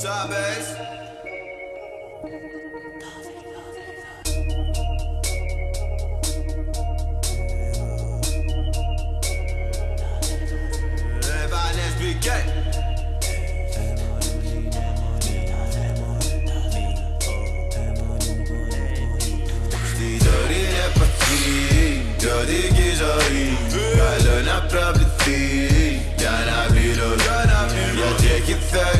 Job bass. Πιο δική ζωή Καλό να προβληθεί Για να πληρώσει Γιατί έχει θεωρηθεί Πλέον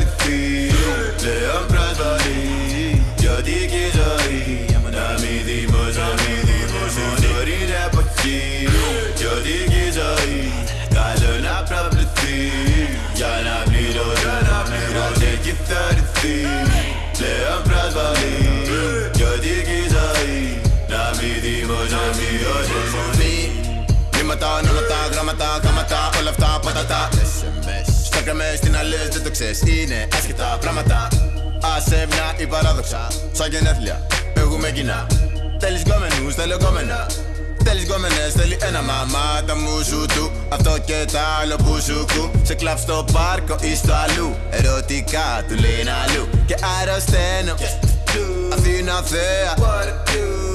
Μήματα, ονόματα, γράμματα, γράμματα, όλα αυτά πατατά. Στο κρεμές στην αλές δεν το ξέρεις, είναι άσχετα πράγματα. Άσε μια ή παράδοξα, σαν γενέθλια, έχουμε κοινά. Θέλεις γκόμενους, θέλω γκόμενα Θέλεις γκόμενες, θέλει ένα μαμά τα μου σου του. Αυτό και τα άλλο που σου κου. Σε κλαμπ στο πάρκο ή στο αλλού. Ερωτικά του λέει ένα αλλού. Και αρρωσταίνω. Αθήνα θέα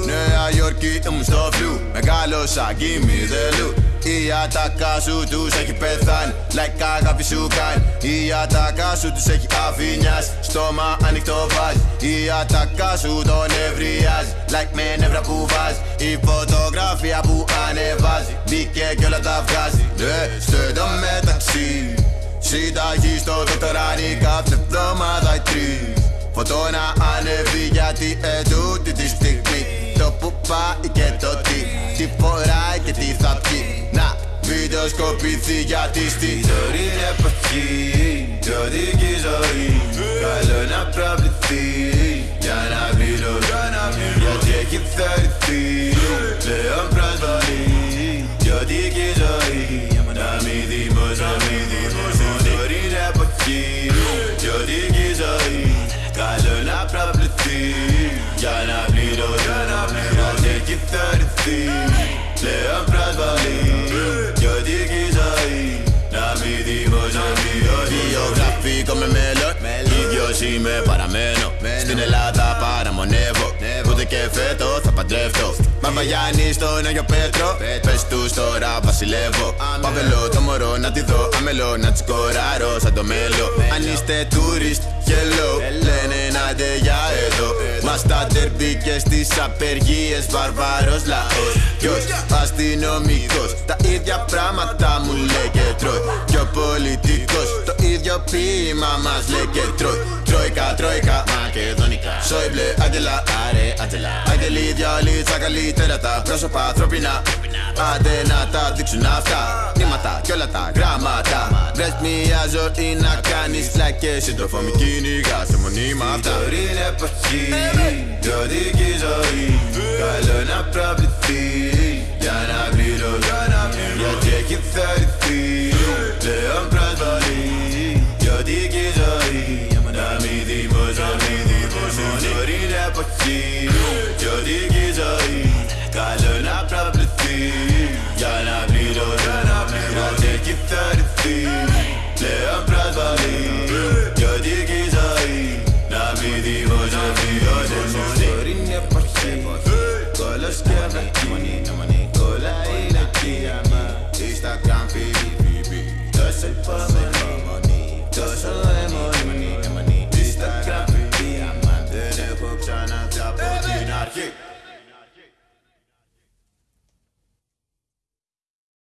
Νέα Υόρκη ήμουν στο φλου Μεγάλωσα give me the loot Η ατάκα σου τους έχει πεθάνει. Like αγάπη σου κάνει. Η ατάκα σου τους έχει αφηνιάσει Στόμα ανοιχτό βάζει. Η ατάκα σου τον ευριάζει. Like με νεύρα που βάζει. Η φωτογραφία που ανεβάζει. Μπήκε κι όλα τα βγάζει. Ναι, στο μεταξύ. Συνταγή στο δοκτοράνι κάθε εβδομάδα οι τρεις Φωτό να ανέβει γιατί ετούτη τη στιγμή. Το που πάει και το τι. Τι φοράει και τι θα πει Να βιντεοσκοπηθεί γιατί στη τωρινή εποχή Πιο δική ζωή Καλό να προβληθεί Για να πληρώσει Γιατί έχει θεωρηθεί θεωρηθεί Πλέον προσβολή Πιο δική ζωή Να μην δημοσιοποιεί Βιογραφικό με μέλλον Ίδιος είμαι παραμένω Στην Ελλάδα παραμονεύω Ούτε και φέτο θα παντρεύτω Μαμα Γιάννη στον Άγιο Πέτρο Πες τους τώρα βασιλεύω Παβελώ το μωρό να τη δω Αμελώ να της σκοράρω σαν το μέλο. Αν είστε tourist hello Λένε να ντε για εδώ. Μας τα τερμπή και στις απεργίες Βαρβάρος λαός. Ποιος αστυνομικός Τα ίδια πράγματα μου λέει και τρώει ίδιο ποίημα μας λέει και τρώει Τρόικα, τρόικα, μακεδονικά. Σόιμπλε, Άγγελα, άρε, Άτζελα Άγγελοι, διάλυτσα, καλύτερα τα πρόσωπα ανθρώπινα Άντε να τα δείξουν αυτά. Νήματα κι όλα τα γράμματα. Βρες μια ζωή να κάνεις like Σύντροφο μη κυνηγάς σε μονίμα αυτά Τωρινή εποχή, πιο δική ζωή. Καλό να προβληθεί. Για να πληρώσει Γιατί έχει θεωρηθεί